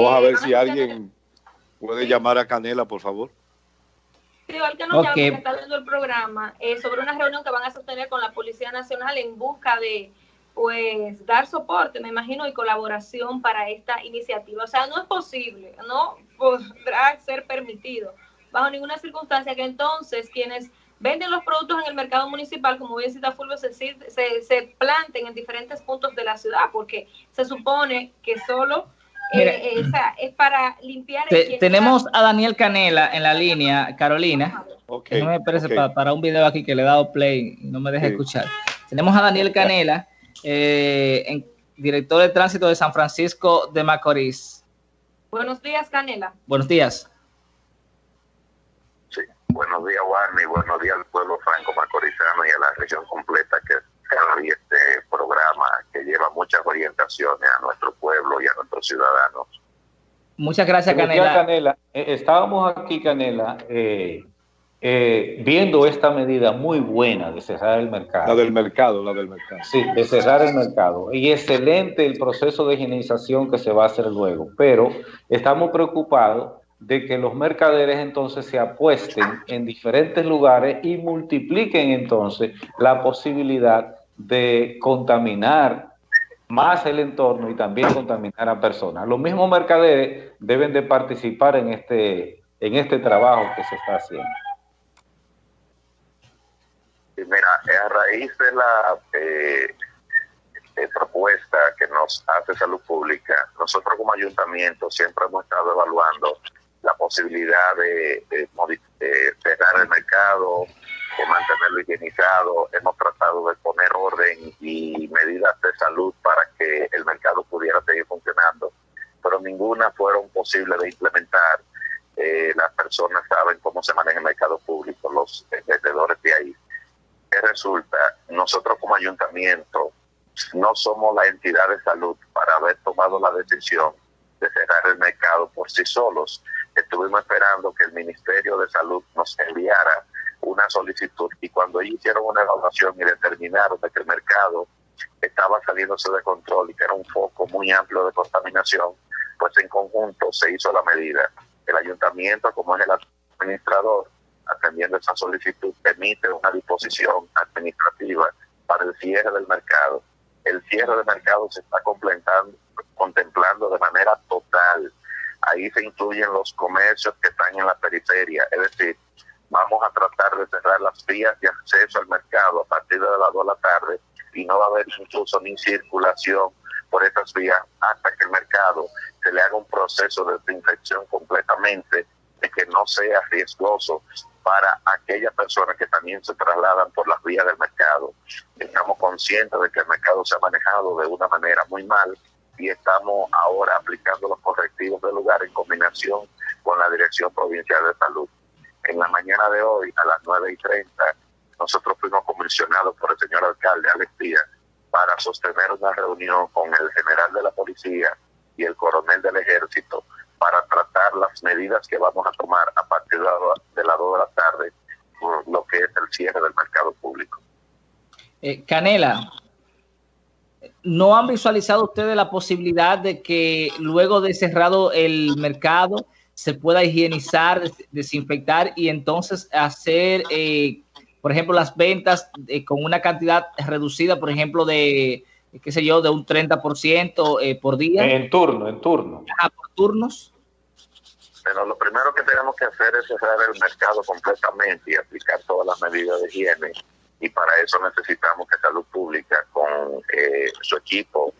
Vamos a ver si alguien puede llamar a Canela, por favor. Sí, igual que nos okay. está dando el programa eh, sobre una reunión que van a sostener con la Policía Nacional en busca de pues dar soporte, me imagino, y colaboración para esta iniciativa. O sea, no es posible, no podrá ser permitido bajo ninguna circunstancia que entonces quienes venden los productos en el mercado municipal, como bien cita Fulvio, se, se, se planten en diferentes puntos de la ciudad, porque se supone que solo eh, eh, es para limpiar. tenemos a Daniel Canela en la línea, Carolina. Okay, no me parece para, un video aquí que le he dado play, no me deja escuchar. Tenemos a Daniel Canela, eh, director de tránsito de San Francisco de Macorís. Buenos días, Canela. Buenos días. Sí, buenos días, Warney, buenos días al pueblo franco macorizano y a la región completa que día este programa que lleva muchas orientaciones a nuestro pueblo y a nuestros ciudadanos. Muchas gracias, Canela. Canela. Eh, estábamos aquí, Canela, eh, eh, viendo esta medida muy buena de cerrar el mercado. La del mercado, la del mercado. Sí, de cerrar el mercado. Y excelente el proceso de higienización que se va a hacer luego. Pero estamos preocupados de que los mercaderes entonces se apuesten en diferentes lugares y multipliquen entonces la posibilidad de contaminar más el entorno y también contaminar a personas. Los mismos mercaderes deben de participar en este, en este trabajo que se está haciendo. Mira, a raíz de la eh, propuesta que nos hace Salud Pública, nosotros como ayuntamiento siempre hemos estado evaluando la posibilidad de, cerrar el mercado, mantenerlo higienizado. Hemos tratado de poner orden y medidas de salud para que el mercado pudiera seguir funcionando, pero ninguna fueron posibles de implementar. Eh, las personas saben cómo se maneja el mercado público, los vendedores de ahí. ¿Qué resulta? Nosotros como ayuntamiento no somos la entidad de salud para haber tomado la decisión de cerrar el mercado por sí solos. Estuvimos esperando que el Ministerio de Salud nos enviara una solicitud y cuando ellos hicieron una evaluación y determinaron de que el mercado estaba saliéndose de control y que era un foco muy amplio de contaminación, pues en conjunto se hizo la medida. El ayuntamiento, como es el administrador, atendiendo esa solicitud, emite una disposición administrativa para el cierre del mercado. El cierre del mercado se está contemplando de manera total. Ahí se incluyen los comercios que están en la periferia, es decir, vamos a tratar de cerrar las vías de acceso al mercado a partir de las 2 de la tarde y no va a haber incluso ni circulación por esas vías hasta que el mercado se le haga un proceso de desinfección completamente, de que no sea riesgoso para aquellas personas que también se trasladan por las vías del mercado. Estamos conscientes de que el mercado se ha manejado de una manera muy mal y estamos ahora aplicando los correctivos del lugar en combinación con la Dirección Provincial de Salud. En la mañana de hoy, a las 9 y 30, nosotros fuimos comisionados por el señor alcalde Alex Díaz para sostener una reunión con el general de la policía y el coronel del ejército para tratar las medidas que vamos a tomar a partir de las 2 de la tarde por lo que es el cierre del mercado público. Eh, Canela, ¿No han visualizado ustedes la posibilidad de que luego de cerrado el mercado se pueda higienizar, desinfectar y entonces hacer, eh, por ejemplo, las ventas eh, con una cantidad reducida, por ejemplo, de, qué sé yo, de un 30% eh, por día? En turno, en turno. Ah, por turnos. Pero lo primero que tenemos que hacer es cerrar el mercado completamente y aplicar todas las medidas de higiene y para eso necesitamos que Salud Pública con eh, su equipo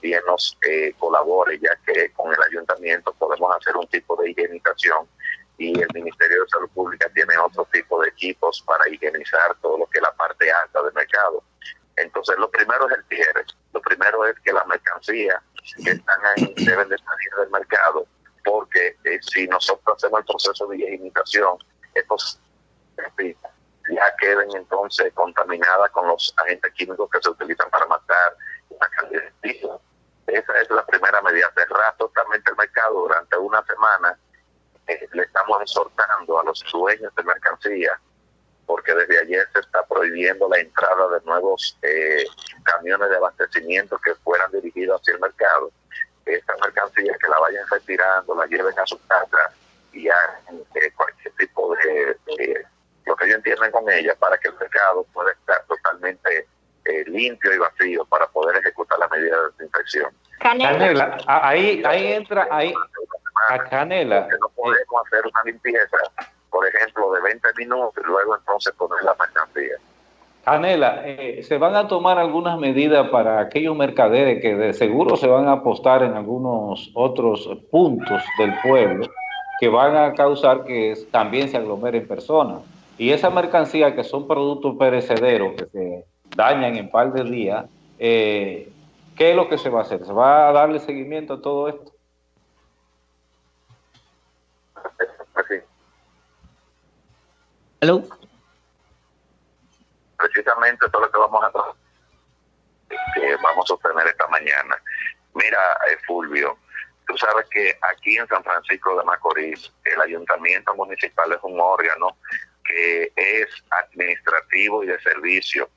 también nos eh, colabore, ya que con el ayuntamiento podemos hacer un tipo de higienización y el Ministerio de Salud Pública tiene otro tipo de equipos para higienizar todo lo que es la parte alta del mercado. Entonces, lo primero es el cierre. Lo primero es que las mercancías que están ahí deben de salir del mercado, porque eh, si nosotros hacemos el proceso de higienización, estos ya queden entonces contaminadas con los agentes químicos que se utilizan para matar Esa es la primera medida, cerrar totalmente el mercado durante una semana. Eh, le estamos exhortando a los dueños de mercancía, porque desde ayer se está prohibiendo la entrada de nuevos eh, camiones de abastecimiento que fueran dirigidos hacia el mercado, esta mercancía que la vayan retirando, la lleven a su casa y hagan eh, cualquier tipo de, lo que ellos entiendan con ella para que el mercado pueda estar totalmente eh, limpio y vacío para poder ejecutar la medida de desinfección. Canela, ahí, ahí entra, ahí, a Canela. no podemos hacer una limpieza, por ejemplo, de 20 minutos y luego entonces poner la mercancía. Canela, eh, ¿se van a tomar algunas medidas para aquellos mercaderes que de seguro se van a apostar en algunos otros puntos del pueblo que van a causar que también se aglomeren personas? Y esa mercancía que son productos perecederos que se dañan en par de días, eh, ¿qué es lo que se va a hacer? ¿Se va a darle seguimiento a todo esto? Hello. Precisamente todo lo que vamos a que vamos a obtener esta mañana. Mira, eh, Fulvio, tú sabes que aquí en San Francisco de Macorís el ayuntamiento municipal es un órgano que es administrativo y de servicio,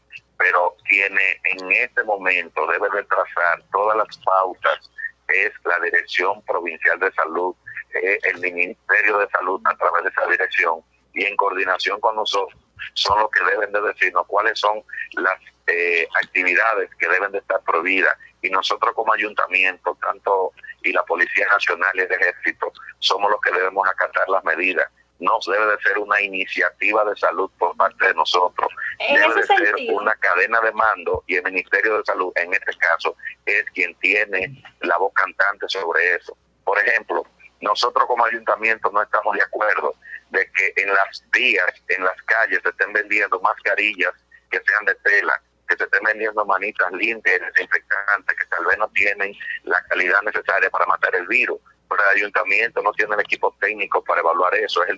pero tiene en este momento debe de trazar todas las pautas es la Dirección Provincial de Salud, el Ministerio de Salud a través de esa dirección y en coordinación con nosotros son los que deben de decirnos cuáles son las eh, actividades que deben de estar prohibidas y nosotros como ayuntamiento, tanto y la Policía Nacional y el Ejército, somos los que debemos acatar las medidas. No debe de ser una iniciativa de salud por parte de nosotros, debe de ser una cadena de mando y el Ministerio de Salud, en este caso, es quien tiene la voz cantante sobre eso. Por ejemplo, nosotros como ayuntamiento no estamos de acuerdo de que en las vías, en las calles, se estén vendiendo mascarillas que sean de tela, que se estén vendiendo manitas limpias, desinfectantes, que tal vez no tienen la calidad necesaria para matar el virus. Pero el ayuntamiento no tiene el equipo técnico para evaluar eso, es el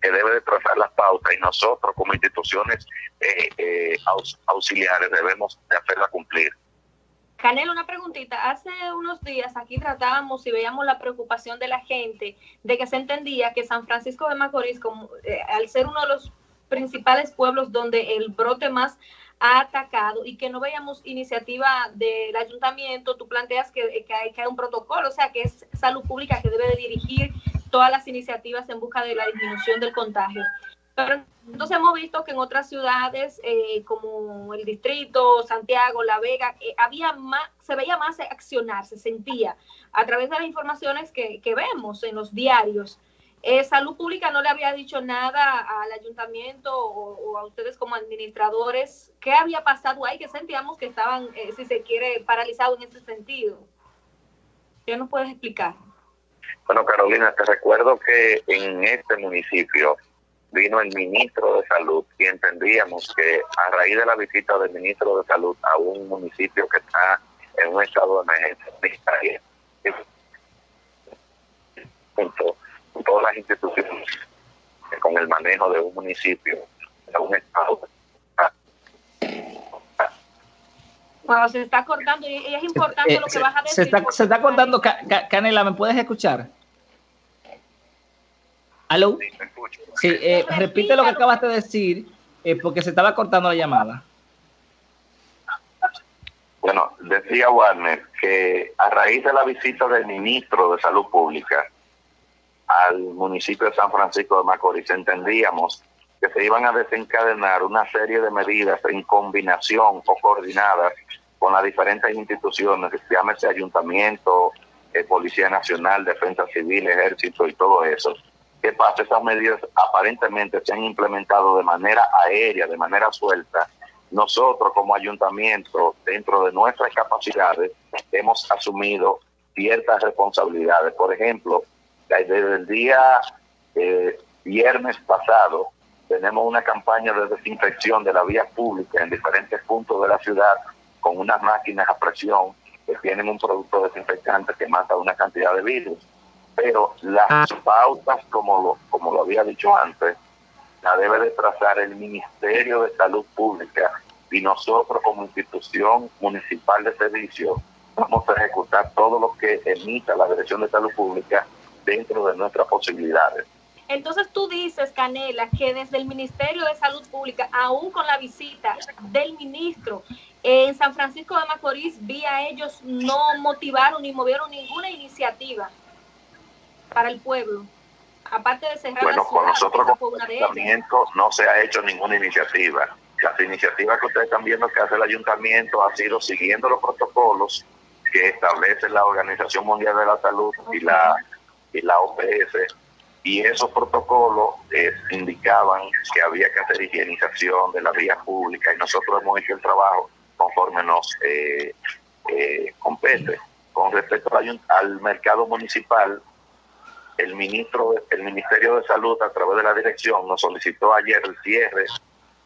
que debe de trazar las pautas y nosotros como instituciones eh, eh, auxiliares debemos de hacerla cumplir. Canelo, una preguntita. Hace unos días aquí tratábamos y veíamos la preocupación de la gente de que se entendía que San Francisco de Macorís, como, eh, al ser uno de los principales pueblos donde el brote más ha atacado y que no veíamos iniciativa del ayuntamiento, tú planteas que, que, hay, que hay un protocolo, o sea, que es salud pública que debe de dirigir todas las iniciativas en busca de la disminución del contagio. Pero entonces hemos visto que en otras ciudades eh, como el distrito, Santiago, La Vega, eh, había más, se veía más accionar, se sentía a través de las informaciones que, vemos en los diarios. Eh, Salud Pública no le había dicho nada al ayuntamiento o, a ustedes como administradores. ¿Qué había pasado ahí? Que sentíamos que estaban, si se quiere, paralizados en ese sentido. ¿Qué nos puedes explicar? Bueno, Carolina, te recuerdo que en este municipio vino el ministro de Salud y entendíamos que a raíz de la visita del ministro de Salud a un municipio que está en un estado de emergencia junto con todas las instituciones con el manejo de un municipio, de un estado. Bueno, se está cortando y es importante eh, lo que vas a decir. Se está, se está cortando, Canela, ¿me puedes escuchar? ¿Aló? Sí, eh, repite lo que acabas de decir, eh, porque se estaba cortando la llamada. Bueno, decía Warner que a raíz de la visita del ministro de Salud Pública al municipio de San Francisco de Macorís, entendíamos que se iban a desencadenar una serie de medidas en combinación o coordinadas con las diferentes instituciones, llámese ayuntamiento, eh, Policía Nacional, Defensa Civil, Ejército y todo eso, ¿Qué pasa? Esas medidas aparentemente se han implementado de manera aérea, de manera suelta. Nosotros como ayuntamiento, dentro de nuestras capacidades, hemos asumido ciertas responsabilidades. Por ejemplo, desde el día eh, viernes pasado, tenemos una campaña de desinfección de la vía pública en diferentes puntos de la ciudad con unas máquinas a presión que tienen un producto desinfectante que mata una cantidad de virus pero las ah. pautas, como lo, como lo había dicho antes, la debe de trazar el Ministerio de Salud Pública y nosotros como institución municipal de servicio vamos a ejecutar todo lo que emita la Dirección de Salud Pública dentro de nuestras posibilidades. Entonces tú dices, Canela, que desde el Ministerio de Salud Pública, aún con la visita del ministro, En San Francisco de Macorís vi a ellos no motivaron ni movieron ninguna iniciativa para el pueblo. Aparte de cerrar bueno, la con nosotros ayuntamiento no se ha hecho ninguna iniciativa. Las iniciativas que ustedes están viendo que hace el ayuntamiento ha sido siguiendo los protocolos que establece la Organización Mundial de la Salud y la y la OPS y esos protocolos eh, indicaban que había que hacer higienización de la vía pública y nosotros hemos hecho el trabajo conforme nos eh, eh, compete. Con respecto al, mercado municipal, el ministro, el Ministerio de Salud a través de la dirección nos solicitó ayer el cierre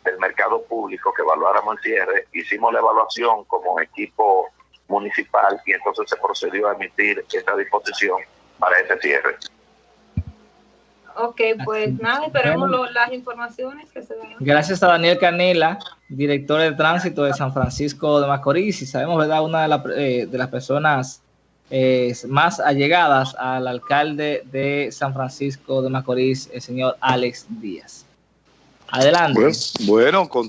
del mercado público, que evaluáramos el cierre, hicimos la evaluación como equipo municipal y entonces se procedió a emitir esta disposición para ese cierre. Ok, pues nada, esperemos las informaciones que se den. Gracias a Daniel Canela, director de tránsito de San Francisco de Macorís, y sabemos, ¿verdad?, una de, eh, las personas eh, más allegadas al alcalde de San Francisco de Macorís, el señor Alex Díaz. Adelante. bueno con